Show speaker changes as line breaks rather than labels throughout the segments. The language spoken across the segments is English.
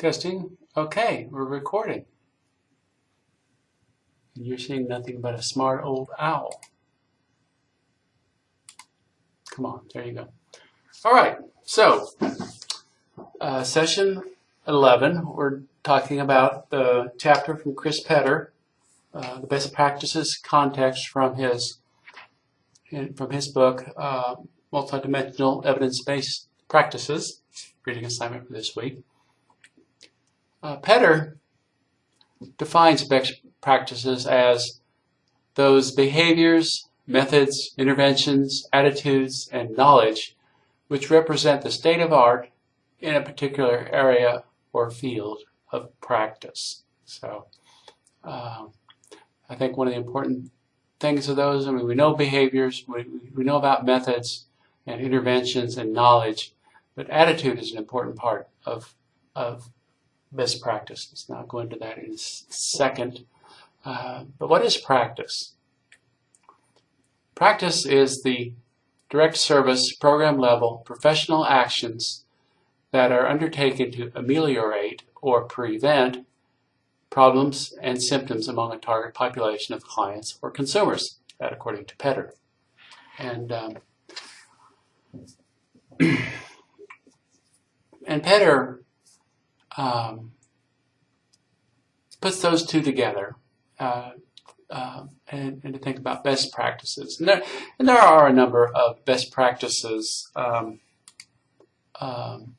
Testing. Okay, we're recording. And you're seeing nothing but a smart old owl. Come on, there you go. All right, so uh, session 11, we're talking about the chapter from Chris Petr, uh, the best practices context from his from his book, uh, Multidimensional Evidence-Based Practices, reading assignment for this week. Uh, Petr defines best practices as those behaviors, methods, interventions, attitudes, and knowledge which represent the state of art in a particular area or field of practice. So uh, I think one of the important things of those, I mean, we know behaviors, we, we know about methods and interventions and knowledge, but attitude is an important part of, of best practices. Now I'll go into that in a second. Uh, but what is practice? Practice is the direct service, program level, professional actions that are undertaken to ameliorate or prevent problems and symptoms among a target population of clients or consumers, that according to Petr. And um, and Petr um, puts those two together uh, uh, and, and, to think about best practices. And there, and there are a number of best practices um, um,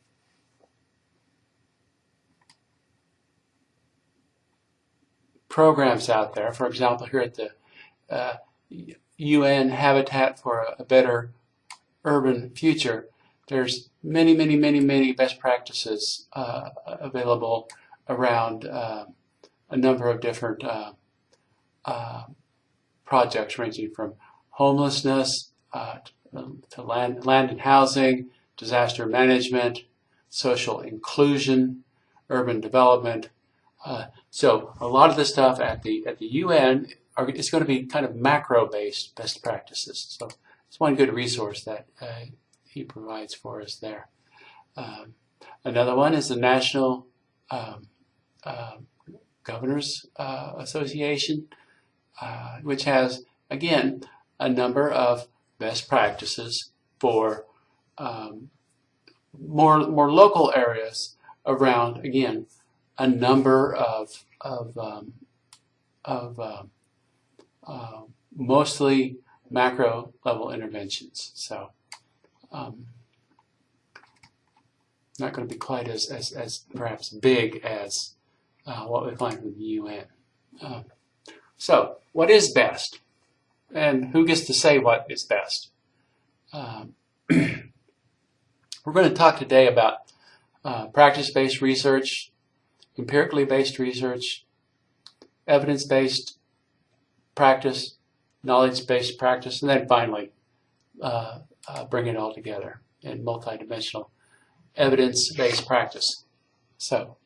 programs out there. For example, here at the uh, UN Habitat for a Better Urban Future, there's many, many, many, many best practices uh, available around uh, a number of different uh, uh, projects ranging from homelessness uh, to land, land and housing, disaster management, social inclusion, urban development, so a lot of the stuff at the at the UN are, is going to be kind of macro-based best practices. So it's one good resource that uh, he provides for us there. Um, another one is the National um, uh, Governors uh, Association, uh, which has again a number of best practices for um, more more local areas around again a number of, of, um, of uh, uh, mostly macro level interventions. So um, not going to be quite as, as, as perhaps big as uh, what we find from the UN. Um, so what is best? And who gets to say what is best? Um, we're going to talk today about uh, practice-based research, empirically based research, evidence-based practice, knowledge-based practice, and then finally uh, uh, bring it all together in multidimensional evidence-based practice. So,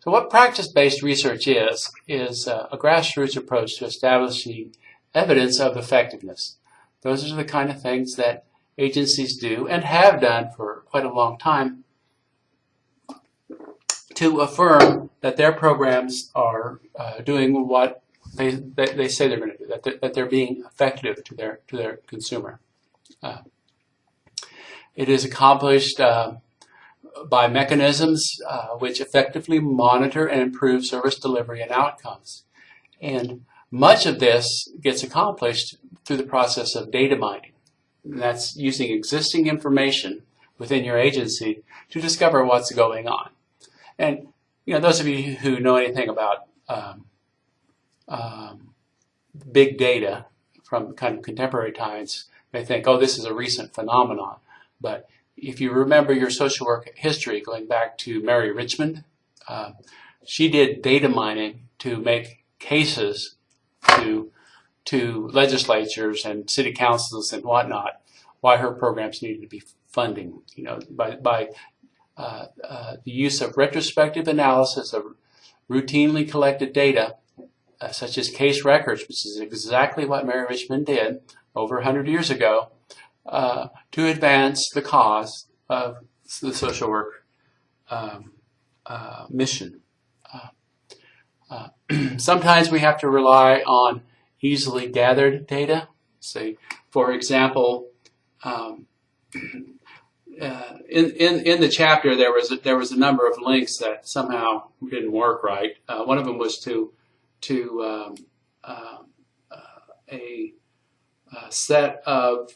so what practice-based research is, is uh, a grassroots approach to establishing evidence of effectiveness. Those are the kind of things that agencies do and have done for quite a long time to affirm that their programs are uh, doing what they, they, they, say they're going to do, that they're, that they're being effective to their, to their consumer. Uh, it is accomplished uh, by mechanisms uh, which effectively monitor and improve service delivery and outcomes. And much of this gets accomplished through the process of data mining. And that's using existing information within your agency to discover what's going on. And you know, those of you who know anything about um, um, big data from kind of contemporary times may think, oh, this is a recent phenomenon. But if you remember your social work history going back to Mary Richmond, uh, she did data mining to make cases to to legislatures and city councils and whatnot why her programs needed to be funding. You know, by by uh, uh, the use of retrospective analysis of routinely collected data, uh, such as case records, which is exactly what Mary Richmond did over 100 years ago, to advance the cause of the social work um, uh, mission. Uh, uh, sometimes we have to rely on easily gathered data. Say, for example, um, uh, in, in, in the chapter there was a, there was a number of links that somehow didn't work right. Uh, one of them was to to um, uh, a, a, set of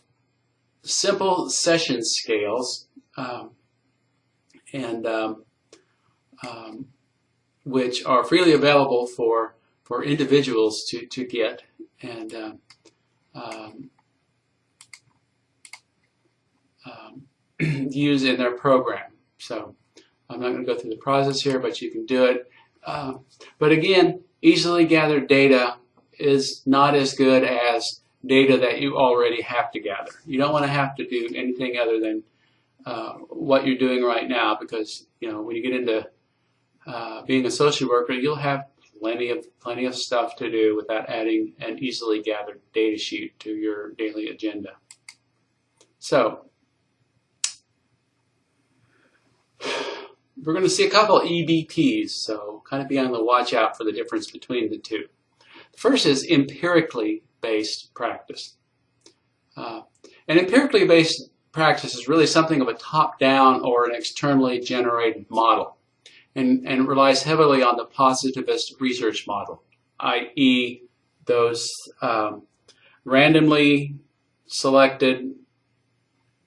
simple session scales um, and um, um, which are freely available for for individuals to to get and um, um, um, use in their program. So I'm not going to go through the process here, but you can do it. Uh, but again, easily gathered data is not as good as data that you already have to gather. You don't want to have to do anything other than uh, what you're doing right now because you know when you get into uh, being a social worker, you'll have plenty of plenty of stuff to do without adding an easily gathered data sheet to your daily agenda. So we're going to see a couple EBTs, so kind of be on the watch out for the difference between the two. The first is empirically based practice. Uh, an empirically based practice is really something of a top-down or an externally generated model and, and relies heavily on the positivist research model, i.e. those um, randomly selected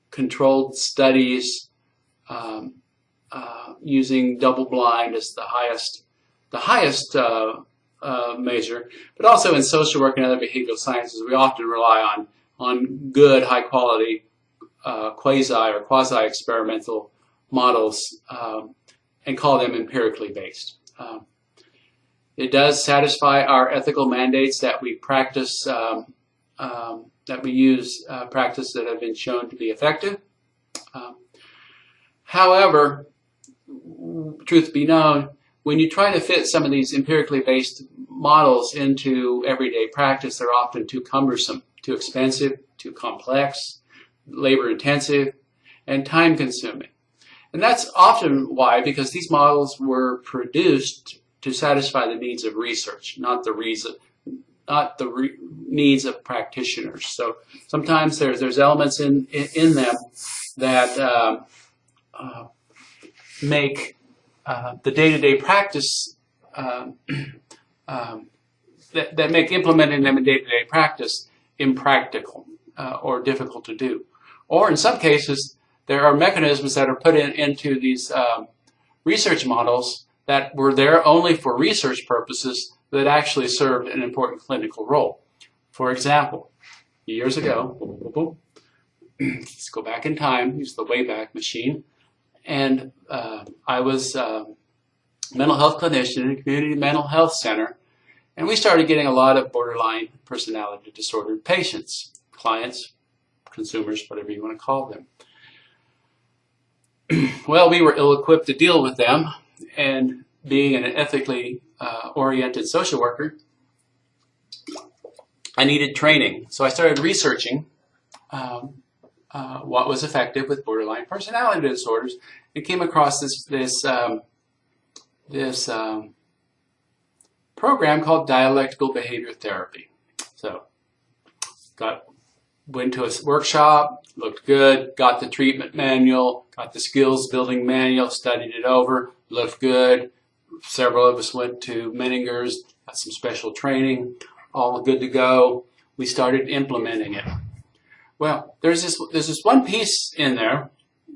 controlled studies um, uh, using double blind as the highest the highest uh, uh, measure, but also in social work and other behavioral sciences, we often rely on on good, high quality uh, quasi or quasi experimental models um, and call them empirically based. Um, it does satisfy our ethical mandates that we practice, um, um that we use uh, practice that have been shown to be effective. Um, however, truth be known, when you try to fit some of these empirically based models into everyday practice, they're often too cumbersome, too expensive, too complex, labor intensive, and time consuming. And that's often why, because these models were produced to satisfy the needs of research, not the reason, not the re needs of practitioners. So sometimes there's there's elements in in, in them that uh, uh, make uh, the day-to-day -day practice um, um, that, that, make implementing them in day-to-day -day practice impractical uh, or difficult to do. Or in some cases, there are mechanisms that are put in, into these um, research models that were there only for research purposes that actually served an important clinical role. For example, years ago, let's go back in time, use the Wayback Machine, and uh, I was a mental health clinician in a community mental health center, and we started getting a lot of borderline personality disorder patients, clients, consumers, whatever you want to call them. well, we were ill-equipped to deal with them, and being an ethically uh, oriented social worker, I needed training. So I started researching um, uh, what was effective with borderline personality disorders and came across this, this, um, this um, program called dialectical behavior therapy. So got went to a workshop, looked good, got the treatment manual, got the skills building manual, studied it over, looked good. Several of us went to Menninger's, got some special training, all good to go. We started implementing it. Well, there's this there's this one piece in there,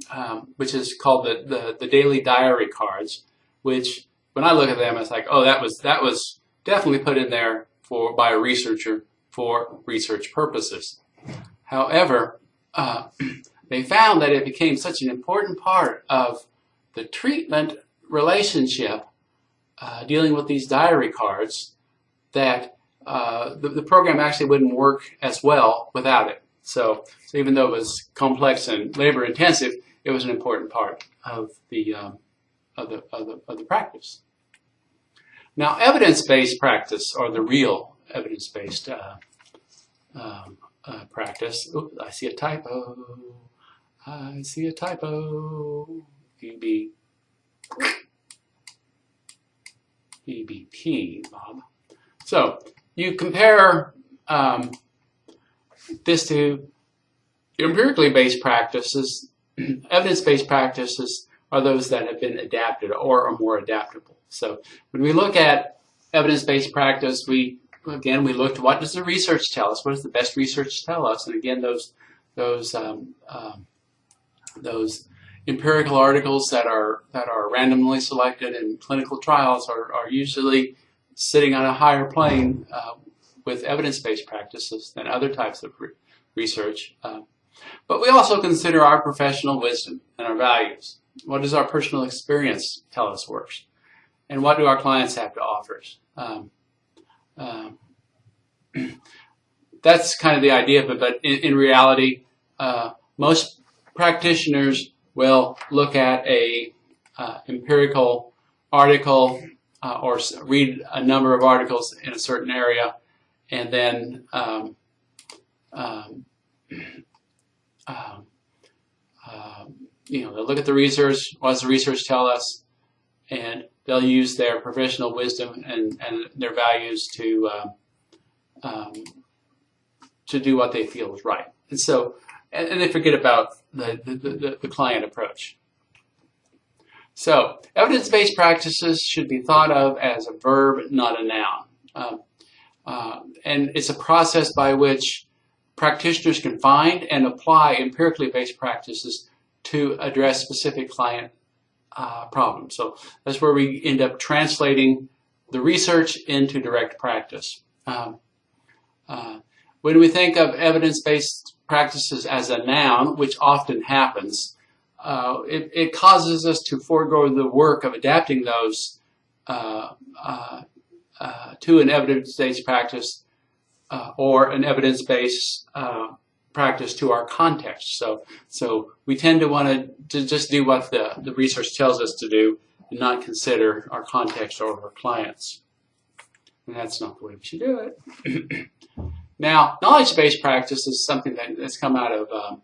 um, which is called the, the the daily diary cards, which when I look at them, it's like, oh, that was that was definitely put in there for by a researcher for research purposes. However, uh, they found that it became such an important part of the treatment relationship uh, dealing with these diary cards that uh, the, the, program actually wouldn't work as well without it. So, so, even though it was complex and labor intensive, it was an important part of the, um, of the, of the, of the practice. Now, evidence-based practice, or the real evidence-based uh, um, uh, practice. I see a typo. I see a typo. UB. EBP, Bob. So you compare um, this to empirically based practices. Evidence-based practices are those that have been adapted or are more adaptable. So when we look at evidence-based practice, we again we looked what does the research tell us? What does the best research tell us? And again, those those um, um, those empirical articles that are that are randomly selected in clinical trials are, are usually sitting on a higher plane uh, with evidence-based practices than other types of re research. Uh, but we also consider our professional wisdom and our values. What does our personal experience tell us works? And what do our clients have to offer? Um, uh, that's kind of the idea of it, but in, in reality, uh, most practitioners will look at a uh, empirical article uh, or read a number of articles in a certain area and then um, um, um, um, you know, they'll look at the research, what does the research tell us, and they'll use their professional wisdom and, and their values to uh, um, to do what they feel is right. And so, and, and they forget about the, the, the, the client approach. So, evidence-based practices should be thought of as a verb, not a noun. Uh, and it's a process by which practitioners can find and apply empirically based practices to address specific client uh, problems. So that's where we end up translating the research into direct practice. Um, uh, when we think of evidence-based practices as a noun, which often happens, uh, it, it, causes us to forego the work of adapting those uh, uh, uh to an evidence-based practice uh, or an evidence-based practice to our context. So, so we tend to want to just do what the, the research tells us to do and not consider our context or our clients. And that's not the way we should do it. now, knowledge-based practice is something that, that's come out of um,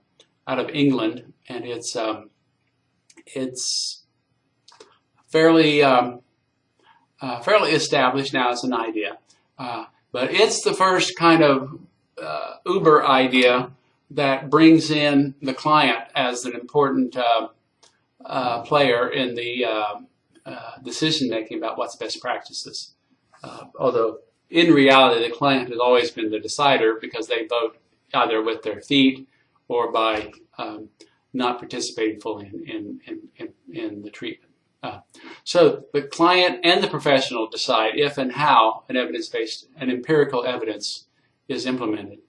out of England, and it's um, it's fairly um, uh, fairly established now as an idea. Uh, but it's the first kind of uh, Uber idea that brings in the client as an important uh, uh, player in the uh, uh, decision making about what's best practices. Uh, although in reality, the client has always been the decider because they vote either with their feet or by um, not participating fully in, in, in, in the treatment. So the client and the professional decide if and how an evidence-based and empirical evidence is implemented.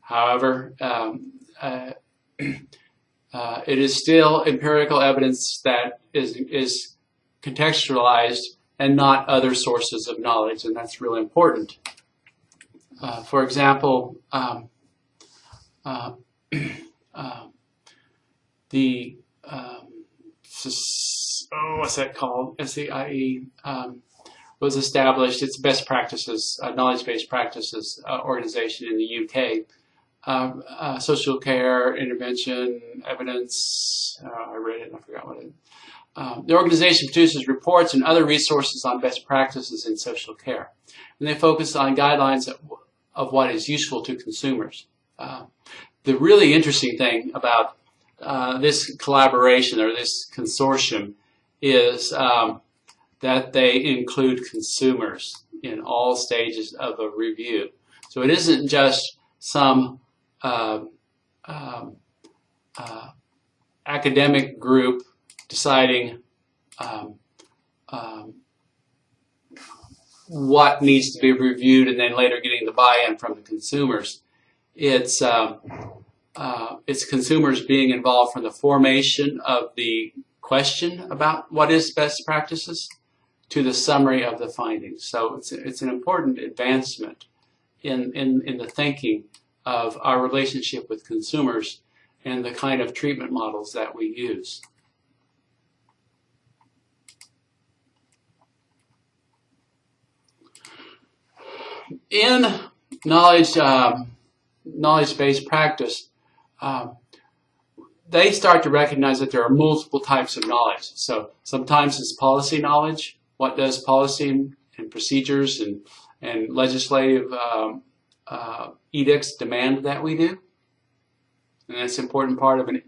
However, um, uh, uh, it is still empirical evidence that is, is contextualized and not other sources of knowledge, and that's really important. Uh, for example, um, uh, uh, the um, oh, what's that called? SCIE um, was established. It's best practices, uh, knowledge-based practices organization in the UK uh, uh, social care, intervention, evidence. Uh, I read it and I forgot what it. Um, the organization produces reports and other resources on best practices in social care, and they focus on guidelines of, of what is useful to consumers. Uh, the really interesting thing about uh, this collaboration or this consortium is um, that they include consumers in all stages of a review. So it isn't just some uh, um, uh, academic group deciding um, um, what needs to be reviewed and then later getting the buy-in from the consumers. It's, um, uh, it's consumers being involved from the formation of the question about what is best practices to the summary of the findings. So it's, it's an important advancement in, in, in the thinking of our relationship with consumers and the kind of treatment models that we use. In knowledge, um, knowledge-based practice, um, they start to recognize that there are multiple types of knowledge. So sometimes it's policy knowledge, what does policy and procedures and, and legislative um, uh, edicts demand that we do. And that's an important part of an,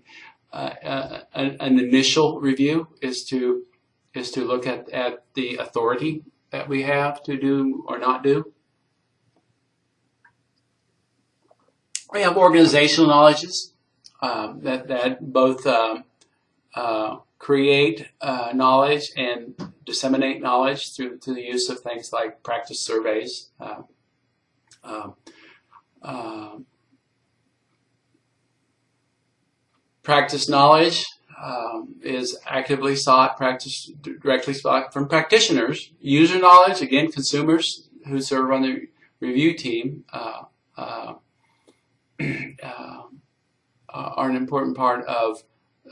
uh, uh, an, an initial review is to is to look at, at the authority that we have to do or not do. We have organizational knowledges um, that, that both um, uh, create uh, knowledge and disseminate knowledge through, through the use of things like practice surveys. Uh, um, um, practice knowledge um, is actively sought, practice directly sought from practitioners. User knowledge, again, consumers who serve on the review team uh, uh, uh, are an important part of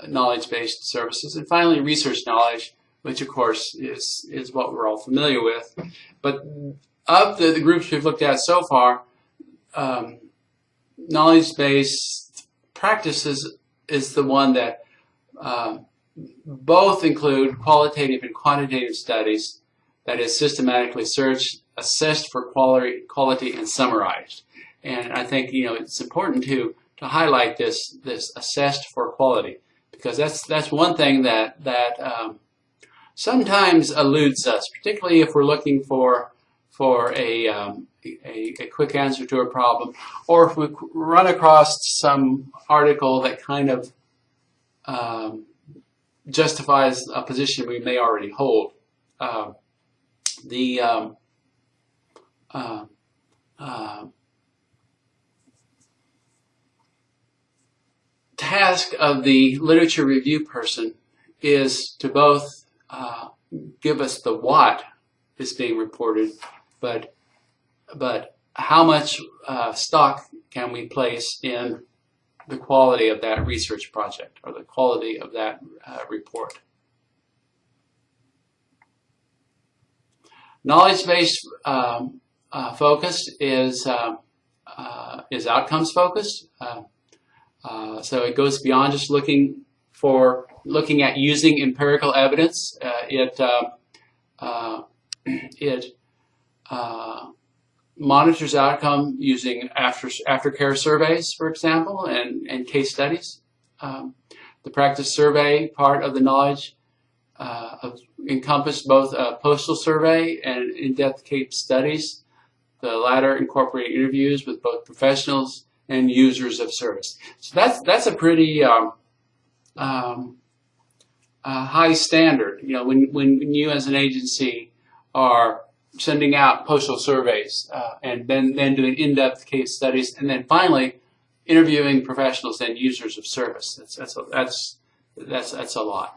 knowledge-based services. And finally, research knowledge, which of course is, is what we're all familiar with. But of the, the groups we've looked at so far, um, knowledge-based practices is the one that um, both include qualitative and quantitative studies that is systematically searched, assessed for quality, quality and summarized. And I think you know it's important to to highlight this this assessed for quality because that's that's one thing that that um, sometimes eludes us, particularly if we're looking for for a, um, a, a quick answer to a problem, or if we run across some article that kind of um, justifies a position we may already hold. Uh, the um, uh, uh, task of the literature review person is to both uh, give us the what is being reported, but but how much uh, stock can we place in the quality of that research project or the quality of that uh, report. Knowledge-based um, uh, focus is um, uh, is outcomes focused. Uh, uh, so it goes beyond just looking for looking at using empirical evidence. Uh, it it monitors outcome using after aftercare surveys, for example, and, and case studies. Um, the practice survey part of the knowledge uh, of, encompassed both a postal survey and in-depth case studies. The latter incorporate interviews with both professionals and users of service. So that's that's a pretty um, um, uh, high standard. You know, when when you as an agency are sending out postal surveys uh, and then, then doing in-depth case studies and then finally interviewing professionals and users of service. That's, that's, a, that's, that's, that's a lot.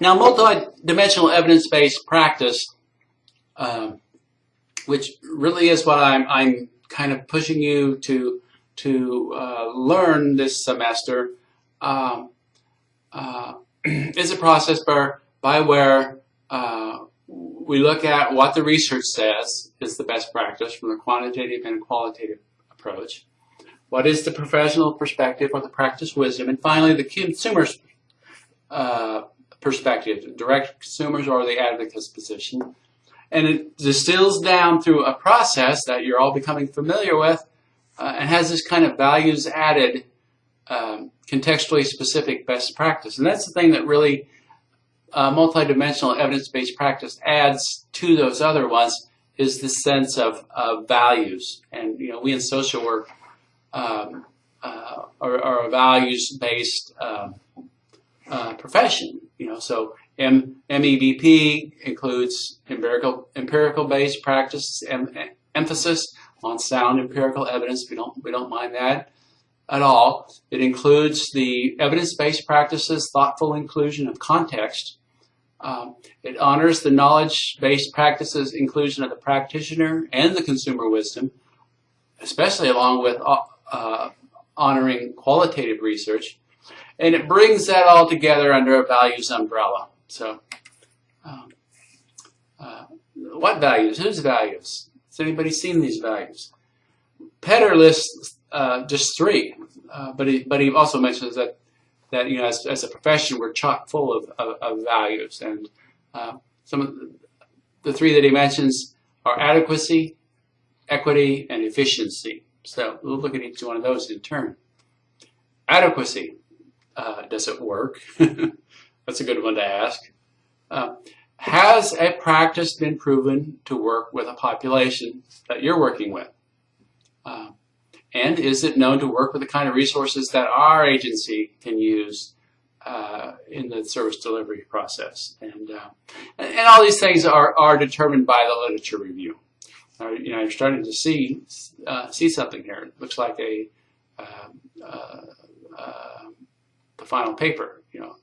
Now, multi-dimensional evidence-based practice, um, which really is what I'm, I'm kind of pushing you to, to uh, learn this semester, um, uh, is a process by, by where uh, we look at what the research says is the best practice from the quantitative and qualitative approach. What is the professional perspective or the practice wisdom? And finally, the consumer's uh, perspective, direct consumers or the advocate's position. And it distills down through a process that you're all becoming familiar with uh, and has this kind of values added um, contextually specific best practice. And that's the thing that really uh, multidimensional evidence-based practice adds to those other ones is the sense of, of values. And, you know, we in social work um, uh, are, are, a values-based um, uh, profession, you know, so M MEBP includes empirical empirical based practice em emphasis on sound empirical evidence. We don't we don't mind that at all. It includes the evidence-based practices, thoughtful inclusion of context. Um, it honors the knowledge-based practices inclusion of the practitioner and the consumer wisdom, especially along with uh, uh, honoring qualitative research. And it brings that all together under a values umbrella. So, um, uh, what values? Whose values? Has anybody seen these values? Petr lists uh, just three, uh, but he but he also mentions that that you know as, as a profession we're chock full of, of, of values and uh, some of the, three that he mentions are adequacy, equity, and efficiency. So we'll look at each one of those in turn. Adequacy, uh, does it work? That's a good one to ask. Uh, has a practice been proven to work with a population that you're working with? Uh, and is it known to work with the kind of resources that our agency can use uh, in the service delivery process? And, uh, and all these things are, are determined by the literature review. Uh, you know, you're starting to see uh, see something here. It looks like a uh, the final paper. You know,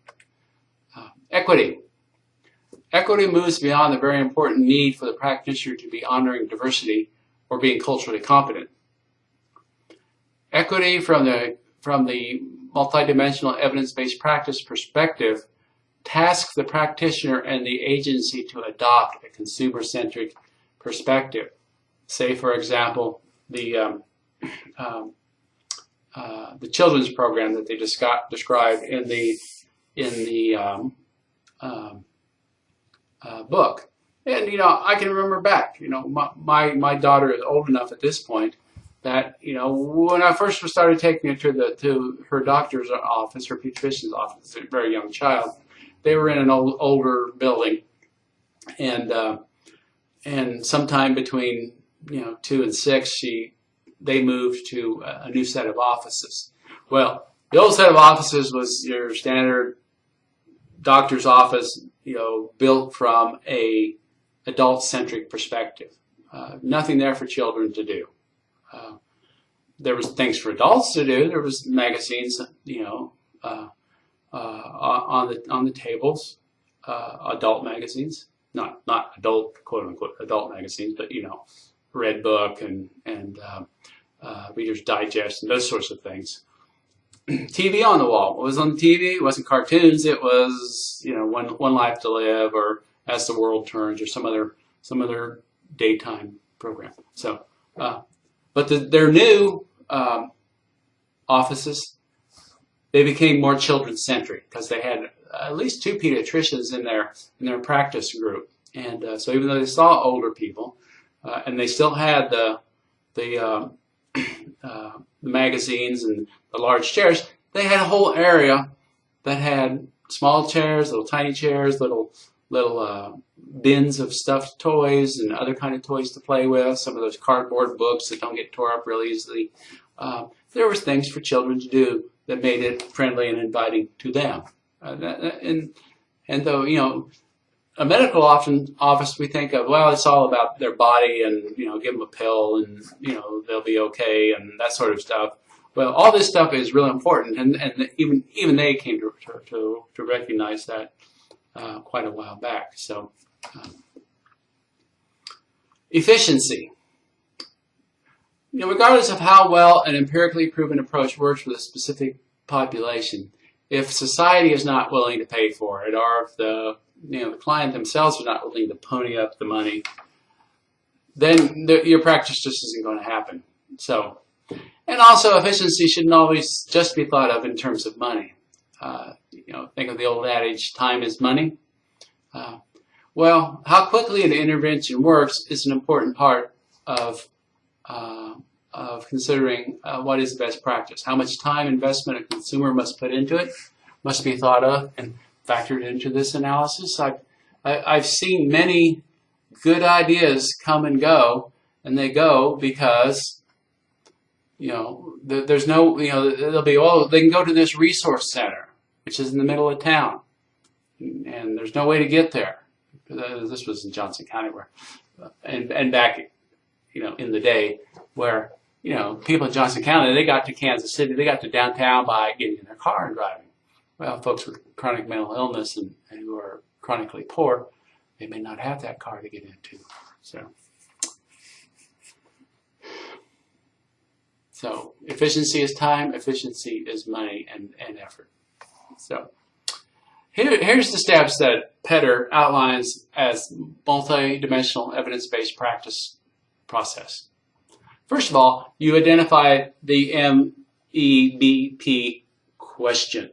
equity. Equity moves beyond the very important need for the practitioner to be honoring diversity or being culturally competent. Equity from the, from the multidimensional evidence-based practice perspective tasks the practitioner and the agency to adopt a consumer-centric perspective. Say, for example, the, um, um, uh, the children's program that they described in the, in the um, um uh, book. And, you know, I can remember back, you know, my, my, my daughter is old enough at this point that, you know, when I first started taking her to, the, to her doctor's office, her pediatrician's office, a very young child, they were in an old, older building. And, uh, and sometime between, you know, two and six, she, they moved to a new set of offices. Well, the old set of offices was your standard doctor's office, you know, built from a adult-centric perspective. Uh, nothing there for children to do. Uh, there was things for adults to do. There was magazines, you know, uh, uh on the on the tables, uh, adult magazines, not not adult quote unquote adult magazines, but you know, Red Book and and uh, Reader's Digest and those sorts of things. TV on the wall. What was on TV? It wasn't cartoons. It was, you know, One, One Life to Live or As the World Turns or some other, some other daytime program. So, uh, but the, their new um, offices, they became more children-centric because they had at least two pediatricians in their, in their practice group. And uh, so even though they saw older people, uh, and they still had the, the um, uh, the magazines and the large chairs, they had a whole area that had small chairs, little tiny chairs, little little uh, bins of stuffed toys and other kind of toys to play with, some of those cardboard books that don't get tore up really easily. Uh, there was things for children to do that made it friendly and inviting to them. Uh, and, and though, you know, a medical often office we think of well it's all about their body and you know give them a pill and you know they'll be okay and that sort of stuff. Well all this stuff is really important and, and even even they came to to, to recognize that uh, quite a while back. So um, efficiency. You know, regardless of how well an empirically proven approach works with a specific population if society is not willing to pay for it or if the you know, the client themselves are not willing to pony up the money, then the, your practice just isn't going to happen. So, and also efficiency shouldn't always just be thought of in terms of money. Uh, you know, think of the old adage, time is money. Uh, well, how quickly an intervention works is an important part of, uh, of considering uh, what is the best practice. How much time investment a consumer must put into it must be thought of, and factored into this analysis. I've, I've seen many good ideas come and go, and they go because, you know, there's no, you know, they'll be, oh, they can go to this resource center, which is in the middle of town, and there's no way to get there. Uh, this was in Johnson County, where, and, and back, you know, in the day, where, you know, people in Johnson County, they got to Kansas City, they got to downtown by getting in their car and driving well, folks with chronic mental illness and, and who are chronically poor, they may not have that car to get into. So, so efficiency is time, efficiency is money and, and effort. So here, here's the steps that Petr outlines as multi-dimensional evidence-based practice process. First of all, you identify the MEBP question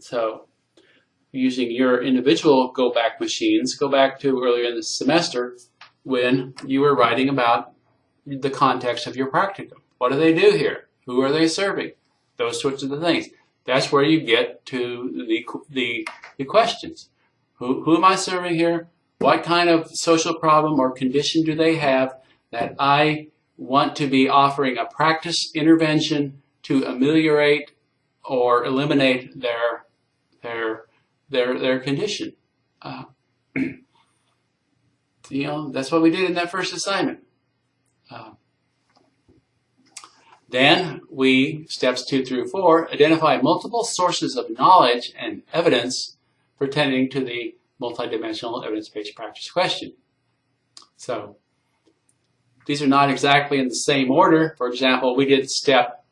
So using your individual go back machines, go back to earlier in the semester when you were writing about the context of your practicum. What do they do here? Who are they serving? Those sorts of things. That's where you get to the, the, the questions. Who, who am I serving here? What kind of social problem or condition do they have that I want to be offering a practice intervention to ameliorate or eliminate their their their their condition. Uh, you know, that's what we did in that first assignment. Uh, then we, steps two through four, identify multiple sources of knowledge and evidence pertaining to the multidimensional evidence-based practice question. So these are not exactly in the same order. For example, we did step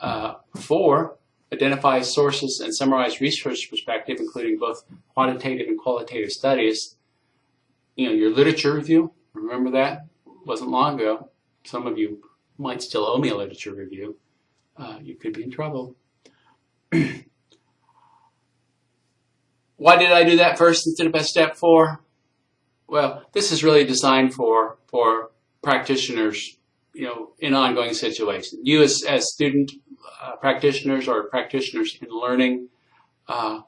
uh, four, identify sources and summarize research perspective, including both quantitative and qualitative studies. You know, your literature review, remember that? It wasn't long ago. Some of you might still owe me a literature review. Uh, you could be in trouble. Why did I do that first instead of step four? Well, this is really designed for, for practitioners, you know, in ongoing situations. You as, as student uh, practitioners or practitioners in learning uh,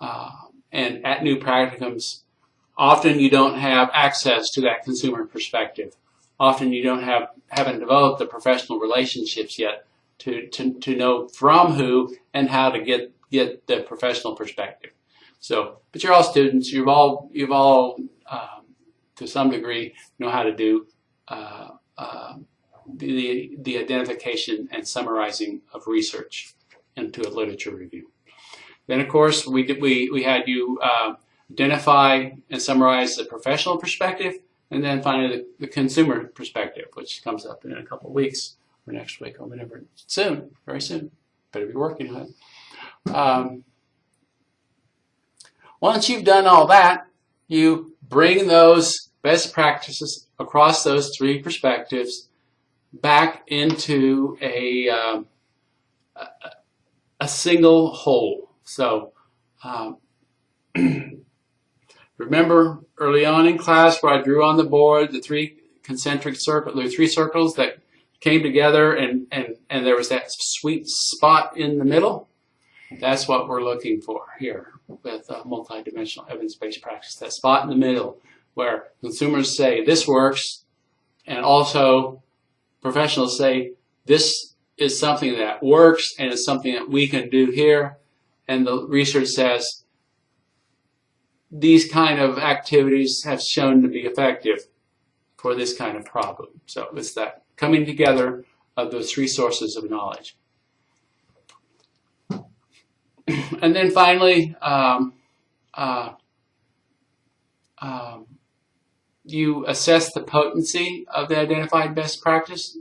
uh, and at new practicums, often you don't have access to that consumer perspective. Often you don't have, haven't developed the professional relationships yet to, to, to know from who and how to get, get the professional perspective. So, but you're all students. You've all you've all um, to some degree know how to do uh, uh, the the identification and summarizing of research into a literature review. Then, of course, we did, we we had you uh, identify and summarize the professional perspective, and then finally the, the consumer perspective, which comes up in a couple of weeks or next week or whenever soon, very soon. Better be working on it. Um, once you've done all that, you bring those best practices across those three perspectives back into a, um, a single whole. So um, remember early on in class where I drew on the board the three concentric circles, the three circles that came together and, and, and there was that sweet spot in the middle? That's what we're looking for here with uh, multidimensional evidence-based practice. That spot in the middle where consumers say this works and also professionals say this is something that works and it's something that we can do here and the research says these kind of activities have shown to be effective for this kind of problem. So it's that coming together of those three sources of knowledge. and then finally, um, uh, um, you assess the potency of the identified best practice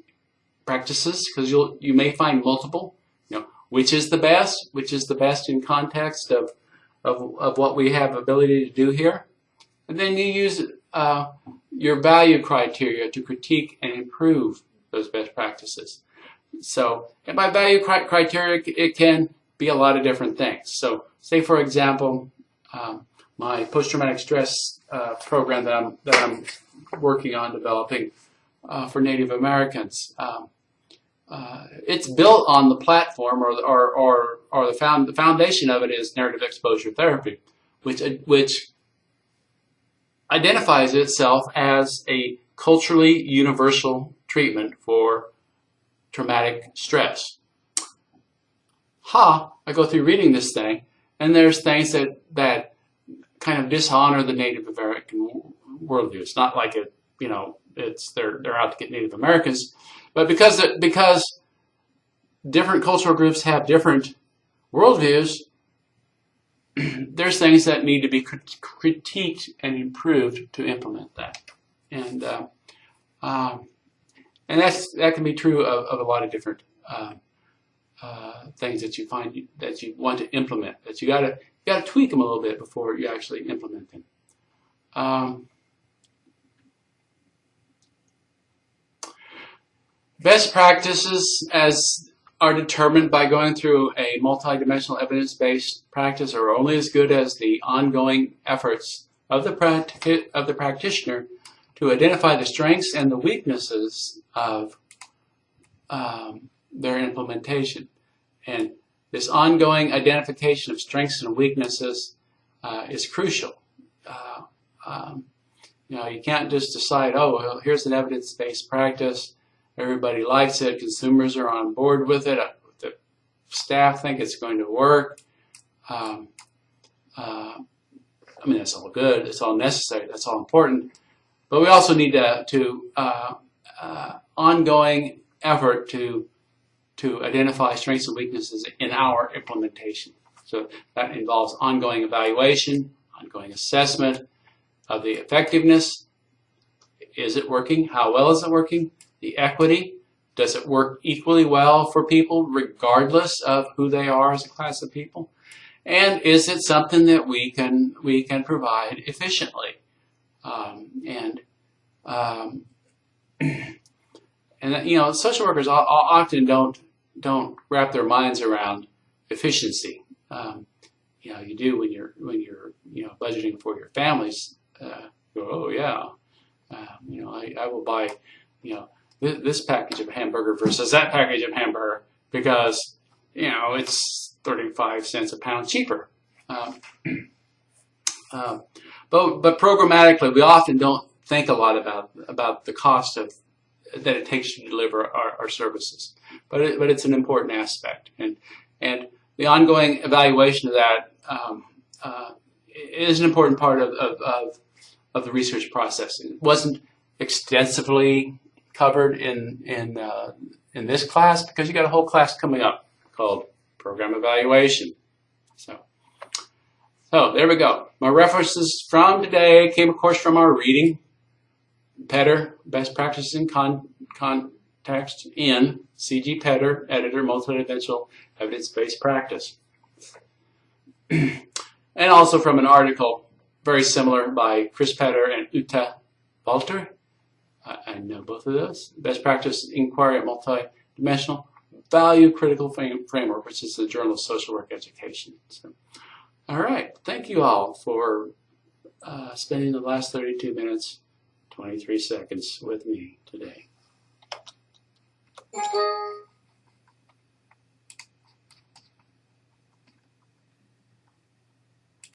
practices because you'll you may find multiple. You know, which is the best, which is the best in context of of, of what we have ability to do here, and then you use uh, your value criteria to critique and improve those best practices. So, and by value criteria, it can be a lot of different things. So say, for example, um, my post-traumatic stress uh, program that I'm, that I'm working on developing uh, for Native Americans. Um, uh, it's built on the platform or, or, or, or the, found, the foundation of it is narrative exposure therapy, which, which identifies itself as a culturally universal treatment for traumatic stress ha, I go through reading this thing, and there's things that, that kind of dishonor the Native American worldview. It's not like it, you know, it's they're they're out to get Native Americans, but because because different cultural groups have different worldviews, there's things that need to be critiqued and improved to implement that, and uh, um, and that's that can be true of, of a lot of different. Uh, uh, things that you find that you want to implement. That you gotta you gotta tweak them a little bit before you actually implement them. Um, best practices, as are determined by going through a multidimensional evidence-based practice are only as good as the ongoing efforts of the, of the practitioner to identify the strengths and the weaknesses of um, their implementation. And this ongoing identification of strengths and weaknesses uh, is crucial. Uh, um, you know, you can't just decide, oh, well, here's an evidence-based practice. Everybody likes it. Consumers are on board with it. The staff think it's going to work. Um, uh, I mean, that's all good. It's all necessary. That's all important. But we also need to, to uh, uh, ongoing effort to to identify strengths and weaknesses in our implementation. So that involves ongoing evaluation, ongoing assessment of the effectiveness. Is it working? How well is it working? The equity. Does it work equally well for people regardless of who they are as a class of people? And is it something that we can we can provide efficiently? Um, and um, and you know, social workers often don't don't wrap their minds around efficiency. Um, you know, you do when you're when you're you know budgeting for your families. Uh, go, oh yeah, uh, you know, I, I will buy you know th this package of hamburger versus that package of hamburger because you know it's 35 cents a pound cheaper. Um, but but programmatically, we often don't think a lot about about the cost of that it takes to deliver our, our services. But it, but it's an important aspect, and and the ongoing evaluation of that um, uh, is an important part of, of, of, of, the research process. It wasn't extensively covered in in uh, in this class because you got a whole class coming up called program evaluation. So. So there we go. My references from today came, of course, from our reading Petr, best practices in con context in C.G. Petr, editor, multidimensional evidence-based practice. and also from an article very similar by Chris Petr and Uta Walter. I, I know both of those. Best practice inquiry at multidimensional value critical frame, framework, which is the Journal of Social Work Education. So, all right. Thank you all for uh, spending the last 32 minutes 23 seconds with me today. Thank you.